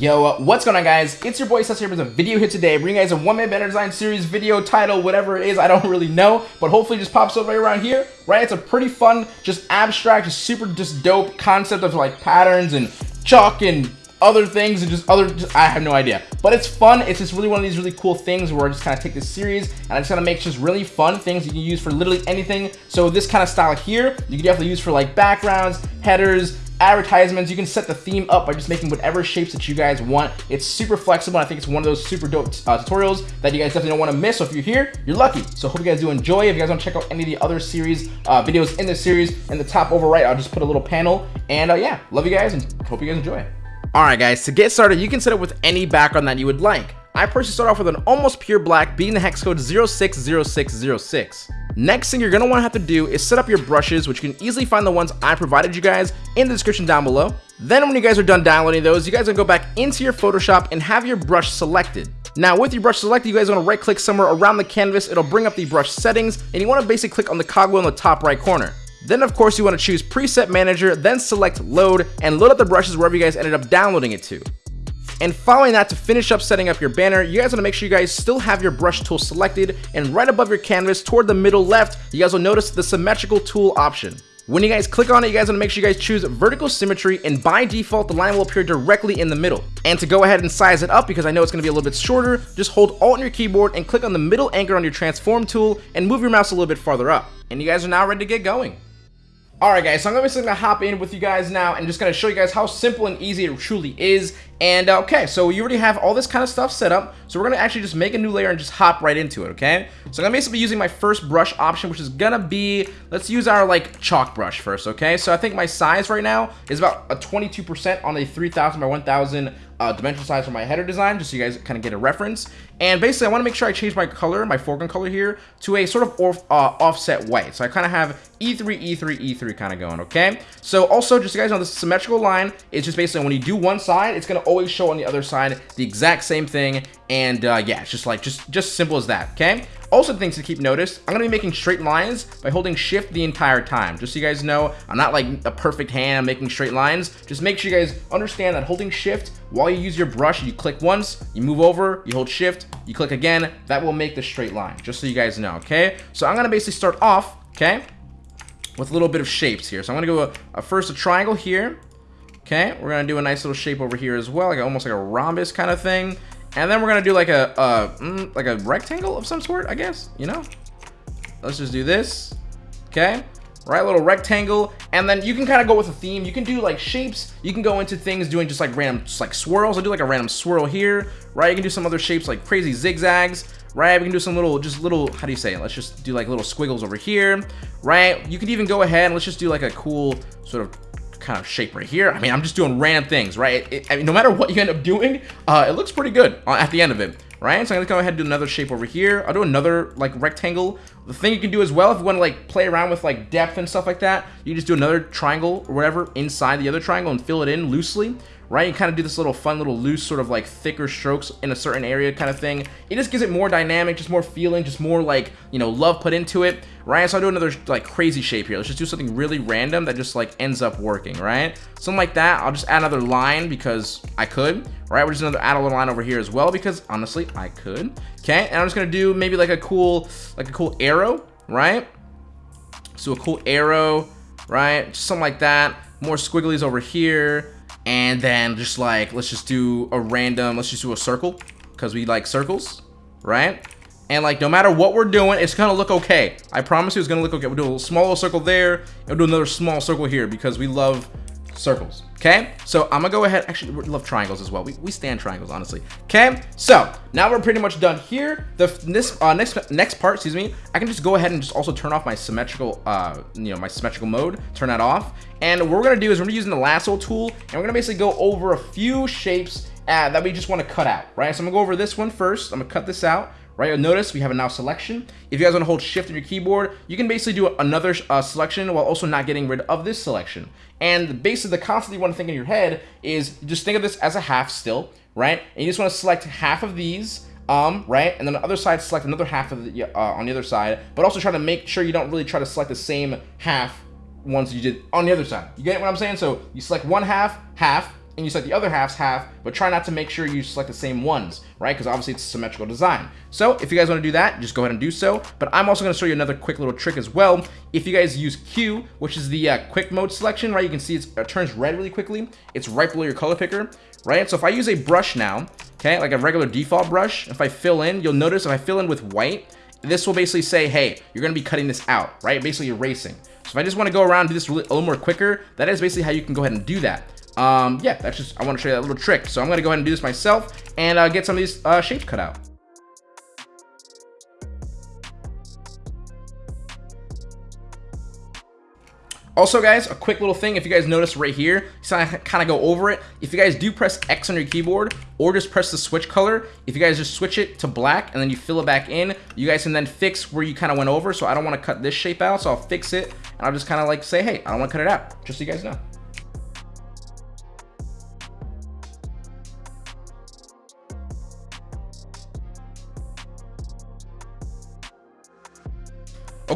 Yo, uh, what's going on guys? It's your boy Cess here with a video here today, bringing you guys a one-man banner design series video title, whatever it is, I don't really know, but hopefully just pops up right around here, right? It's a pretty fun, just abstract, just super just dope concept of like patterns and chalk and other things and just other, just, I have no idea. But it's fun, it's just really one of these really cool things where I just kind of take this series and I just kind of make just really fun things you can use for literally anything. So this kind of style here, you can definitely use for like backgrounds, headers, advertisements. You can set the theme up by just making whatever shapes that you guys want. It's super flexible. I think it's one of those super dope uh, tutorials that you guys definitely don't want to miss. So if you're here, you're lucky. So hope you guys do enjoy. If you guys want to check out any of the other series uh, videos in this series, in the top over right, I'll just put a little panel. And uh, yeah, love you guys and hope you guys enjoy. All right, guys, to get started, you can set it with any background that you would like. I personally start off with an almost pure black, being the hex code 060606. Next thing you're going to want to have to do is set up your brushes, which you can easily find the ones I provided you guys in the description down below. Then when you guys are done downloading those, you guys are going to go back into your Photoshop and have your brush selected. Now with your brush selected, you guys want to right click somewhere around the canvas, it'll bring up the brush settings, and you want to basically click on the cogwheel in the top right corner. Then of course you want to choose preset manager, then select load, and load up the brushes wherever you guys ended up downloading it to. And following that, to finish up setting up your banner, you guys want to make sure you guys still have your brush tool selected, and right above your canvas, toward the middle left, you guys will notice the symmetrical tool option. When you guys click on it, you guys want to make sure you guys choose vertical symmetry, and by default, the line will appear directly in the middle. And to go ahead and size it up, because I know it's going to be a little bit shorter, just hold Alt on your keyboard and click on the middle anchor on your transform tool, and move your mouse a little bit farther up. And you guys are now ready to get going. Alright guys, so I'm going to hop in with you guys now and just going to show you guys how simple and easy it truly is. And uh, okay, so you already have all this kind of stuff set up, so we're to actually just make a new layer and just hop right into it, okay? So I'm to basically be using my first brush option, which is to be, let's use our like chalk brush first, okay? So I think my size right now is about a 22% on a 3000 by 1000 uh, dimensional size for my header design, just so you guys kind of get a reference. And basically, I want to make sure I change my color, my foreground color here, to a sort of off, uh, offset white. So I kind of have E3, E3, E3 kind of going, okay? So also, just so you guys know, this symmetrical line is just basically when you do one side, it's going to always show on the other side the exact same thing. And uh, yeah, it's just like, just, just simple as that, okay? Also things to keep notice, I'm to be making straight lines by holding shift the entire time. Just so you guys know, I'm not like a perfect hand I'm making straight lines. Just make sure you guys understand that holding shift while you use your brush, you click once, you move over, you hold shift, you click again, that will make the straight line. Just so you guys know, okay? So I'm to basically start off, okay, with a little bit of shapes here. So I'm to go a, a first a triangle here. Okay, we're to do a nice little shape over here as well, like almost like a rhombus kind of thing. And then we're gonna do like a, uh, mm, like a rectangle of some sort, I guess, you know? Let's just do this, okay? Right, little rectangle, and then you can kind of go with a theme. You can do like shapes. You can go into things doing just like random, just like swirls. I'll do like a random swirl here, right? You can do some other shapes like crazy zigzags, right? We can do some little, just little, how do you say it? Let's just do like little squiggles over here, right? You can even go ahead and let's just do like a cool sort of kind of shape right here. I mean, I'm just doing random things, right? It, I mean, no matter what you end up doing, uh, it looks pretty good at the end of it, right? So I'm gonna go ahead and do another shape over here. I'll do another like rectangle. The thing you can do as well, if you want to like play around with like depth and stuff like that, you just do another triangle or whatever inside the other triangle and fill it in loosely, right? You kind of do this little fun little loose sort of like thicker strokes in a certain area kind of thing. It just gives it more dynamic, just more feeling, just more like, you know, love put into it, right? So I'll do another like crazy shape here. Let's just do something really random that just like ends up working, right? Something like that. I'll just add another line because I could, right? We're just another add a little line over here as well because honestly, I could. Okay, and I'm just gonna do maybe like a cool, like a cool arrow, right? So a cool arrow, right? Just something like that. More squigglies over here and then just like let's just do a random let's just do a circle because we like circles right? And like no matter what we're doing it's gonna look okay. I promise you it's gonna look okay. We'll do a small circle there and we'll do another small circle here because we love circles okay? So i'm gonna go ahead actually we love triangles as well. We, we stand triangles honestly okay? So now we're pretty much done here. The this uh, next next part excuse me i can just go ahead and just also turn off my symmetrical uh you know my symmetrical mode turn that off. And what we're gonna do is we're gonna using the lasso tool and we're gonna basically go over a few shapes uh, that we just want to cut out right? So i'm gonna go over this one first. I'm gonna cut this out right? Notice we have a now selection. If you guys want to hold shift on your keyboard, you can basically do another uh, selection while also not getting rid of this selection. And basically the concept you want to think in your head is just think of this as a half still, right? And you just want to select half of these um, right? And then the other side, select another half of the, uh, on the other side, but also try to make sure you don't really try to select the same half once you did on the other side. You get what I'm saying? So you select one half, half, and you select the other halves half, but try not to make sure you select the same ones, right? Because obviously it's a symmetrical design. So if you guys want to do that, just go ahead and do so. But I'm also going to show you another quick little trick as well. If you guys use Q, which is the uh, quick mode selection, right? You can see it turns red really quickly. It's right below your color picker, right? So if I use a brush now, okay, like a regular default brush, if I fill in, you'll notice if I fill in with white, this will basically say, hey, you're going to be cutting this out, right? Basically erasing. So if I just want to go around and do this a little more quicker, that is basically how you can go ahead and do that. Um, yeah, that's just, I want to show you that little trick. So I'm going to go ahead and do this myself and uh, get some of these uh, shapes cut out. Also, guys, a quick little thing, if you guys notice right here, so I kind of go over it. If you guys do press X on your keyboard or just press the switch color, if you guys just switch it to black and then you fill it back in, you guys can then fix where you kind of went over. So I don't want to cut this shape out, so I'll fix it. And I'll just kind of like say, hey, I don't want to cut it out, just so you guys know.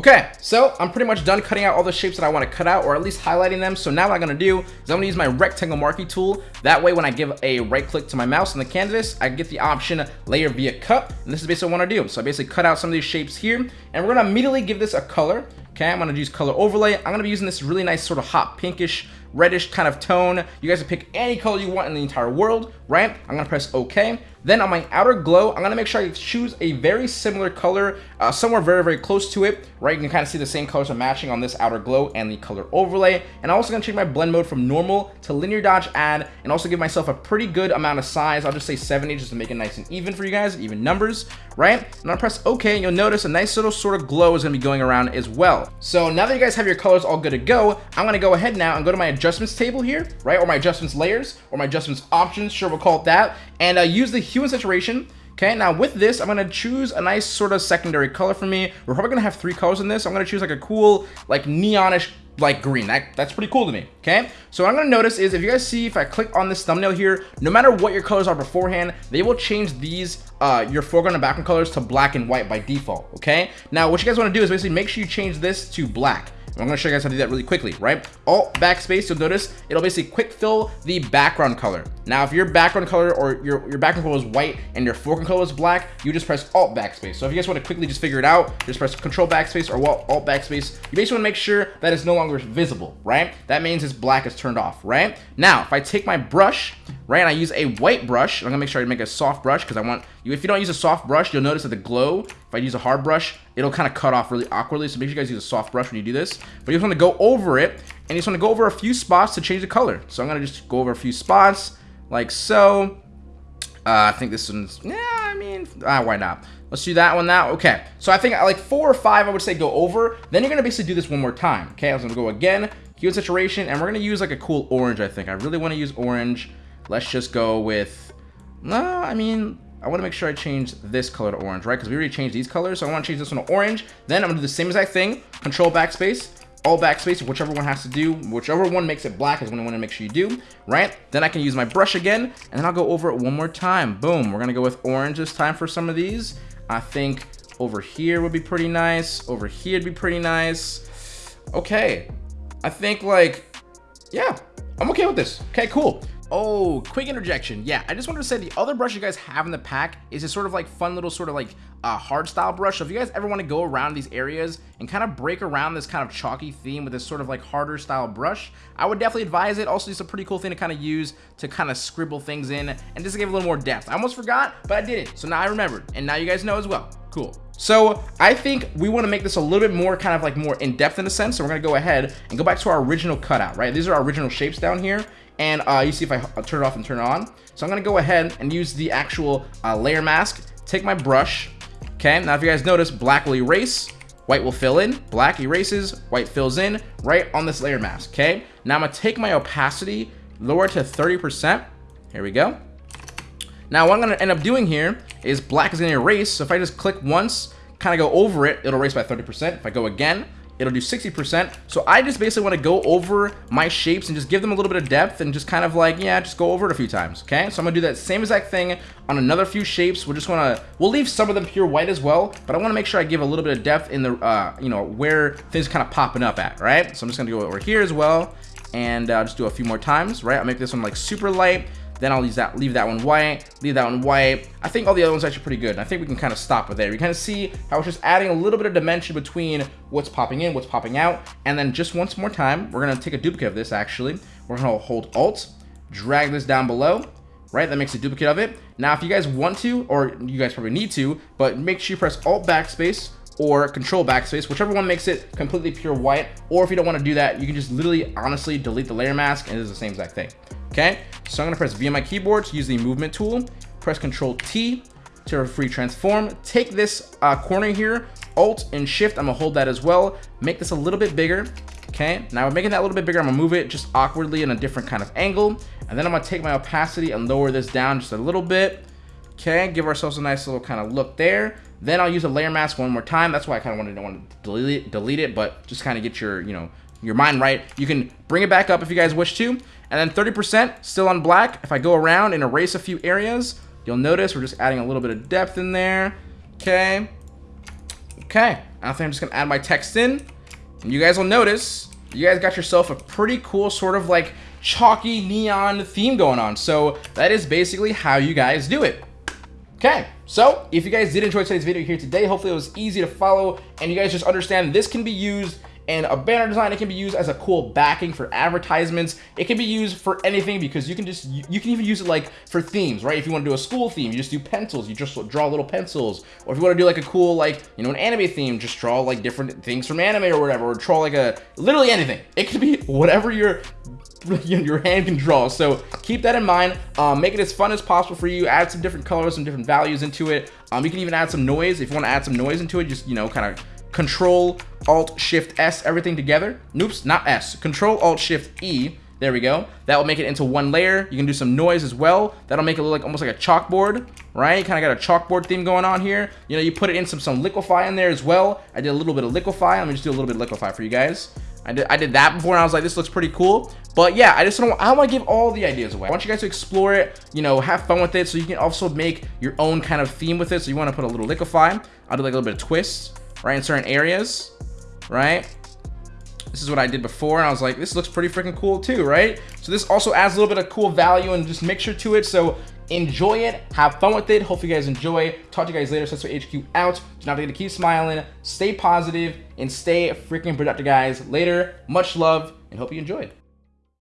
Okay, so I'm pretty much done cutting out all the shapes that I want to cut out, or at least highlighting them. So now what I'm going to do is I'm going to use my rectangle marquee tool. That way, when I give a right click to my mouse on the canvas, I get the option layer via cut. And this is basically what I want to do. So I basically cut out some of these shapes here, and we're going to immediately give this a color. Okay, I'm to use color overlay. I'm to be using this really nice sort of hot pinkish reddish kind of tone. You guys can pick any color you want in the entire world, right? I'm gonna press OK. Then on my outer glow, I'm gonna make sure I choose a very similar color, uh, somewhere very, very close to it, right? You can kind of see the same colors are matching on this outer glow and the color overlay. And I'm also gonna change my blend mode from normal to linear dodge add, and also give myself a pretty good amount of size. I'll just say 70 just to make it nice and even for you guys, even numbers, right? And I'll press OK, and you'll notice a nice little sort of glow is gonna be going around as well. So now that you guys have your colors all good to go, I'm gonna go ahead now and go to my adjustments table here, right? Or my adjustments layers, or my adjustments options, sure we'll call it that, and uh, use the hue and saturation. Okay, now with this, I'm gonna choose a nice sort of secondary color for me. We're probably gonna have three colors in this. I'm gonna choose like a cool, like neonish like green. That, that's pretty cool to me, okay? So what I'm gonna notice is if you guys see, if I click on this thumbnail here, no matter what your colors are beforehand, they will change these, uh, your foreground and background colors to black and white by default, okay? Now, what you guys wanna do is basically make sure you change this to black. I'm gonna show you guys how to do that really quickly, right? Alt backspace, you'll notice it'll basically quick fill the background color. Now, if your background color or your, your background color is white and your foreground color is black, you just press Alt backspace. So if you guys want to quickly just figure it out, just press Control backspace or Alt backspace. You basically want to make sure that it's no longer visible, right? That means it's black is turned off, right? Now, if I take my brush, right, and I use a white brush, I'm gonna make sure I make a soft brush because I want you. If you don't use a soft brush, you'll notice that the glow. If I use a hard brush, it'll kind of cut off really awkwardly. So make sure you guys use a soft brush when you do this. But you just want to go over it, and you just want to go over a few spots to change the color. So I'm gonna just go over a few spots like so. Uh, I think this one's, yeah, I mean, ah, why not? Let's do that one now. Okay, so I think like four or five, I would say go over. Then you're gonna basically do this one more time. Okay, I'm gonna go again, hue and saturation, and we're gonna use like a cool orange, I think. I really wanna use orange. Let's just go with, no, I mean, I want to make sure I change this color to orange, right? Because we already changed these colors, so I want to change this one to orange. Then I'm going to do the same exact thing, control backspace, Alt backspace, whichever one has to do, whichever one makes it black is what I want to make sure you do, right? Then I can use my brush again, and then I'll go over it one more time. Boom, we're to go with orange this time for some of these. I think over here would be pretty nice. Over here would be pretty nice. Okay, I think like, yeah, I'm okay with this. Okay, cool. Oh, quick interjection. Yeah, I just wanted to say the other brush you guys have in the pack is a sort of like fun little sort of like uh, hard style brush. So if you guys ever want to go around these areas and kind of break around this kind of chalky theme with this sort of like harder style brush, I would definitely advise it. Also, it's a pretty cool thing to kind of use to kind of scribble things in and just give a little more depth. I almost forgot, but I did it. So now I remembered and now you guys know as well. Cool. So I think we want to make this a little bit more kind of like more in depth in a sense. So we're going to go ahead and go back to our original cutout, right? These are our original shapes down here and uh, you see if I turn it off and turn it on. So I'm gonna go ahead and use the actual uh, layer mask, take my brush, okay? Now if you guys notice, black will erase, white will fill in, black erases, white fills in, right on this layer mask, okay? Now I'm gonna take my opacity, lower to 30%, here we go. Now what I'm gonna end up doing here is black is gonna erase, so if I just click once, kind of go over it, it'll erase by 30%. If I go again, it'll do 60%. So I just basically want to go over my shapes and just give them a little bit of depth and just kind of like, yeah, just go over it a few times, okay? So I'm gonna do that same exact thing on another few shapes. We're just gonna, we'll leave some of them pure white as well, but I wanna make sure I give a little bit of depth in the, uh, you know, where things kind of popping up at, right? So I'm just gonna go over here as well and uh, just do a few more times, right? I'll make this one like super light. Then I'll leave that, leave that one white, leave that one white. I think all the other ones are actually pretty good. And I think we can kind of stop it there. You kind of see how it's just adding a little bit of dimension between what's popping in, what's popping out. And then just once more time, we're to take a duplicate of this actually. We're to hold Alt, drag this down below, right? That makes a duplicate of it. Now, if you guys want to, or you guys probably need to, but make sure you press Alt Backspace or Control Backspace, whichever one makes it completely pure white. Or if you don't want to do that, you can just literally, honestly, delete the layer mask, and it is the same exact thing. Okay, so I'm gonna press V on my keyboard to use the movement tool. Press Control T to free transform. Take this uh, corner here, Alt and Shift. I'm gonna hold that as well. Make this a little bit bigger. Okay, now I'm making that a little bit bigger, I'm gonna move it just awkwardly in a different kind of angle. And then I'm gonna take my opacity and lower this down just a little bit. Okay, give ourselves a nice little kind of look there. Then I'll use a layer mask one more time. That's why I kind of wanted to want to delete it, delete it, but just kind of get your, you know, your mind right. You can bring it back up if you guys wish to. And then 30% still on black. If I go around and erase a few areas, you'll notice we're just adding a little bit of depth in there. Okay. Okay. I think I'm just going to add my text in. And you guys will notice you guys got yourself a pretty cool sort of like chalky neon theme going on. So that is basically how you guys do it. Okay, so if you guys did enjoy today's video here today, hopefully it was easy to follow and you guys just understand this can be used and a banner design it can be used as a cool backing for advertisements. It can be used for anything because you can just you can even use it like for themes right? If you want to do a school theme you just do pencils you just draw little pencils. Or if you want to do like a cool like you know an anime theme just draw like different things from anime or whatever or draw like a literally anything. It can be whatever your your hand can draw. So keep that in mind. Um, make it as fun as possible for you. Add some different colors some different values into it. Um, you can even add some noise. If you want to add some noise into it just you know kind of Control Alt Shift S everything together. Noops, not S. Control Alt Shift E. There we go. That will make it into one layer. You can do some noise as well. That'll make it look like almost like a chalkboard, right? Kind of got a chalkboard theme going on here. You know, you put it in some some liquify in there as well. I did a little bit of liquify. Let me just do a little bit of liquify for you guys. I did, I did that before and I was like, this looks pretty cool. But yeah, I just don't, I want to give all the ideas away. I want you guys to explore it, you know, have fun with it so you can also make your own kind of theme with it. So you want to put a little liquify. I'll do like a little bit of twist right, in certain areas, right? This is what I did before, and I was like, this looks pretty freaking cool too, right? So this also adds a little bit of cool value and just mixture to it, so enjoy it, have fun with it. Hopefully you guys enjoy. Talk to you guys later. Setsuai HQ out. Do not forget to keep smiling, stay positive, and stay freaking productive, guys. Later, much love, and hope you enjoyed.